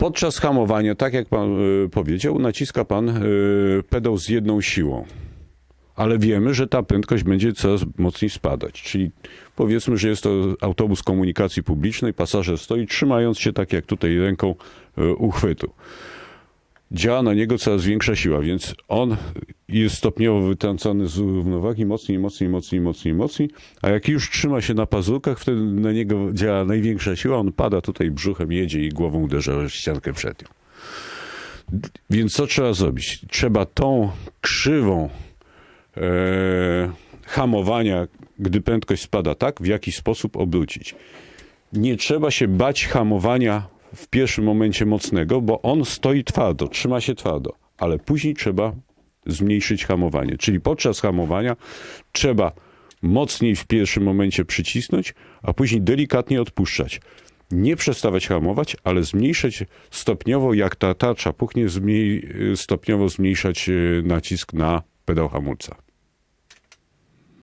Podczas hamowania, tak jak pan y, powiedział, naciska pan y, pedał z jedną siłą. Ale wiemy, że ta prędkość będzie coraz mocniej spadać. Czyli powiedzmy, że jest to autobus komunikacji publicznej, pasażer stoi trzymając się tak jak tutaj ręką y, uchwytu. Działa na niego coraz większa siła, więc on jest stopniowo wytrącony z równowagi mocniej, mocniej, mocniej, mocniej, mocniej, a jak już trzyma się na pazurkach, wtedy na niego działa największa siła, on pada tutaj brzuchem, jedzie i głową uderza w ściankę przednią. Więc co trzeba zrobić? Trzeba tą krzywą e, hamowania, gdy prędkość spada tak, w jaki sposób obrócić. Nie trzeba się bać hamowania w pierwszym momencie mocnego, bo on stoi twardo, trzyma się twardo, ale później trzeba zmniejszyć hamowanie. Czyli podczas hamowania trzeba mocniej w pierwszym momencie przycisnąć, a później delikatnie odpuszczać. Nie przestawać hamować, ale zmniejszać stopniowo, jak ta tarcza puchnie, stopniowo zmniejszać e, nacisk na pedał hamulca.